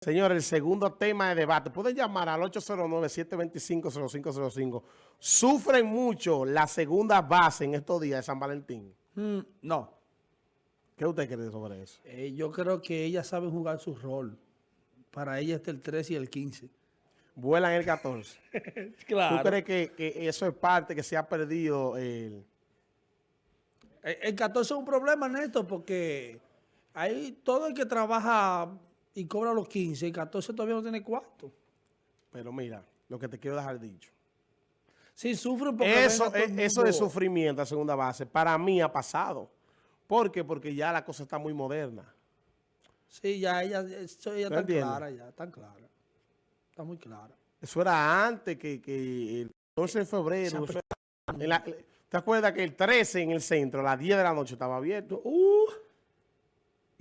Señores, el segundo tema de debate. Pueden llamar al 809-725-0505. ¿Sufren mucho la segunda base en estos días de San Valentín? Mm, no. ¿Qué usted cree sobre eso? Eh, yo creo que ellas saben jugar su rol. Para ellas está el 13 y el 15. Vuelan el 14. claro. ¿Tú crees que, que, eso es parte que se ha perdido? El... El, el 14 es un problema, Néstor, porque hay todo el que trabaja y cobra los 15 y 14 todavía no tiene cuarto. Pero mira, lo que te quiero dejar dicho. Sí, sufre porque eso, eso de sufrimiento a segunda base, para mí ha pasado. ¿Por qué? Porque ya la cosa está muy moderna. Sí, ya ella, eso ya está clara, ya, tan clara. Está muy clara. Eso era antes que, que el 12 de febrero. ¿Te acuerdas que el 13 en el centro, a las 10 de la noche estaba abierto? Uh,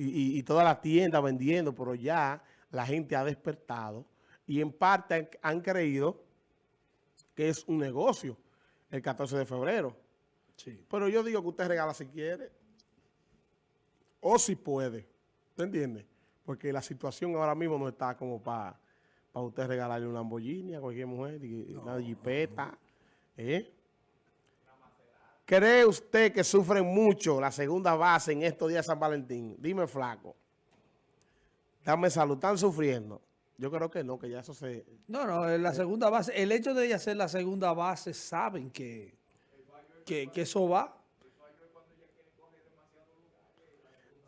y, y, toda la tienda vendiendo, pero ya la gente ha despertado y en parte han, creído que es un negocio el 14 de febrero. Sí. Pero yo digo que usted regala si quiere o si puede. ¿Usted entiende? Porque la situación ahora mismo no está como para para usted regalarle un Lamborghini a cualquier mujer, una jipeta. ¿eh? ¿Cree usted que sufren mucho la segunda base en estos días de San Valentín? Dime, flaco. Dame salud. ¿Están sufriendo? Yo creo que no, que ya eso se... No, no, la segunda base, el hecho de ella ser la segunda base, saben que, que, eso va.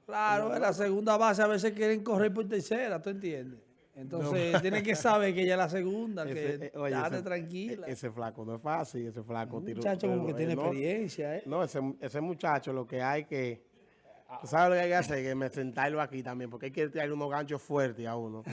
Claro, en la segunda base a veces quieren correr por tercera, ¿tú entiendes? Entonces, tiene que saber que ella es la segunda, que eh, tranquila. Ese flaco no es fácil, ese flaco. Un muchacho como que tiene experiencia, ¿eh? No, ese, ese muchacho lo que hay que... ¿Sabes lo que hay que hacer? Que me sentarlo aquí también, porque hay que tirar unos ganchos fuertes a uno.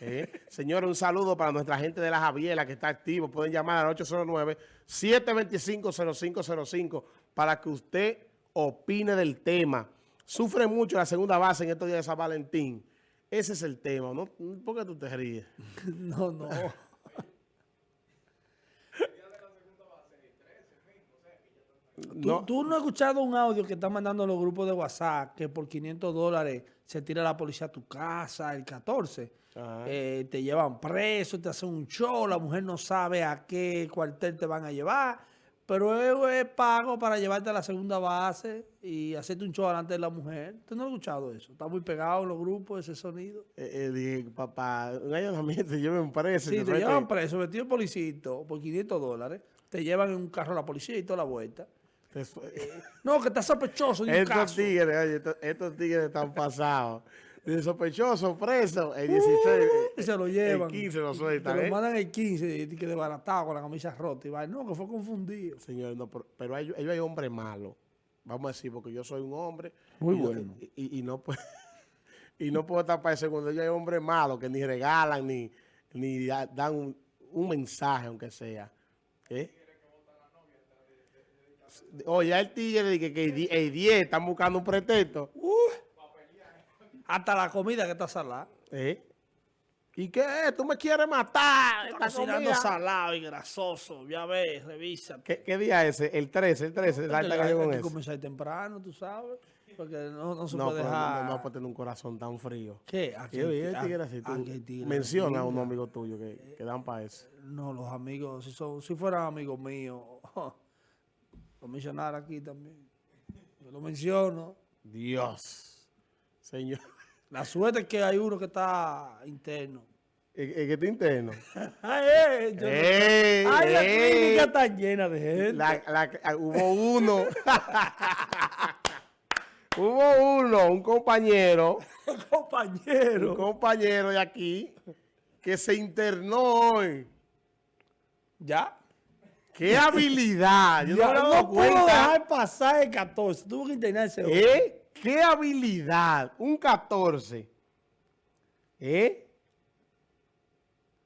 ¿Eh? Señores, un saludo para nuestra gente de la Javiela que está activo. Pueden llamar al 809-725-0505 para que usted opine del tema. Sufre mucho la segunda base en estos días de San Valentín. Ese es el tema, ¿no? ¿Por qué tú te ríes? no, no. ¿Tú, ¿Tú, no has escuchado un audio que están mandando los grupos de WhatsApp que por 500 dólares se tira la policía a tu casa el 14? Eh, te llevan preso, te hacen un show, la mujer no sabe a qué cuartel te van a llevar pero es pago para llevarte a la segunda base y hacerte un show delante de la mujer. ¿Usted no ha escuchado eso? Está muy pegado en los grupos ese sonido. Eh, eh papá, un allanamiento, te llevan preso. Sí, te, llevan preso, vestido de policito por 500 dólares. Te llevan en un carro a la policía y toda la vuelta. Eh, no, que está sospechoso de un estos Tigres, oye, estos, estos tigres están pasados de sospechoso preso el 16. Uh, se lo llevan. El 15 lo sueltan. Te lo ¿eh? mandan el 15 que desbaratado con la camisa rota. Y va, no, que fue confundido. Señor, no, pero, ellos hay, hay hombres malos. Vamos a decir, porque yo soy un hombre. Muy bueno. Y, no puedo, y no puedo estar para eso cuando ellos hay hombres malos que ni regalan ni, ni dan un, un mensaje, aunque sea. ¿Eh? Oye, el tigre que, que el 10 están buscando un pretexto. Uh. Hasta la comida que está salada. ¿Eh? ¿Y qué ¿Tú me quieres matar? Está cocinando salado y grasoso. Ya ves, revisa. ¿Qué, ¿Qué, día es ese? El 13, el 13. No, hay, hay que comenzar temprano, tú sabes. Porque no, no se puede dejar... No, no puede tener un corazón tan frío. ¿Qué? Aquí ¿Qué tigre así? Tú menciona a un amigo tuyo que, que dan para eso. No, los amigos, si, son, si fueran amigos míos, lo mencionar aquí también. Yo lo menciono. Dios. Señor. La suerte es que hay uno que está interno. ¿El, que está interno? ay, eh, ey, ay, la clínica está llena de gente. La, ah, hubo uno. hubo uno, un compañero. un compañero. Un compañero de aquí que se internó hoy. ¿Ya? ¡Qué habilidad! Yo no, no puedo dejar pasar el 14. Tuvo que internarse hoy. ¿Eh? ¡Qué habilidad! Un 14. ¿Eh?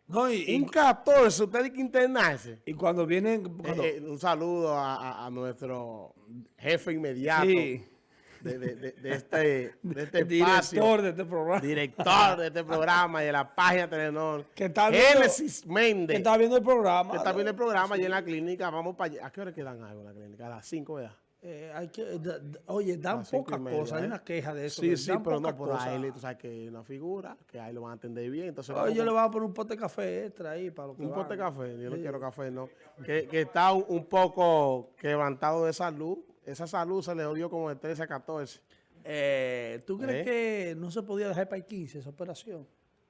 No, y, un 14, usted tiene que internarse. Y cuando vienen... Eh, eh, un saludo a, nuestro jefe inmediato. De, de, de, este, de este Director de este programa. Director de este programa y de la página Telenor. Que está Génesis Méndez. Que está viendo el programa. Que está viendo el programa y en la clínica. Vamos para allá. ¿A qué hora quedan algo en la clínica? A las 5, ¿verdad? Eh, hay que, oye, dan pocas cosas, hay ¿eh? una queja de eso. Sí, sí, pero no por ahí, tú sabes que una figura, que ahí lo van a atender bien. Entonces, oye, yo le voy a poner un pote de café extra ahí para lo que Un pote de café, yo no quiero café, no. Que, que está un, poco quebrantado de salud. Esa salud se le odió como de 13 a 14. Eh, ¿Tú crees que no se podía dejar para el 15 esa operación?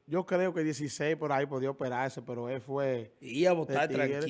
Yo creo que 16 por ahí podía operarse, pero él fue... Y a votar tranquilo.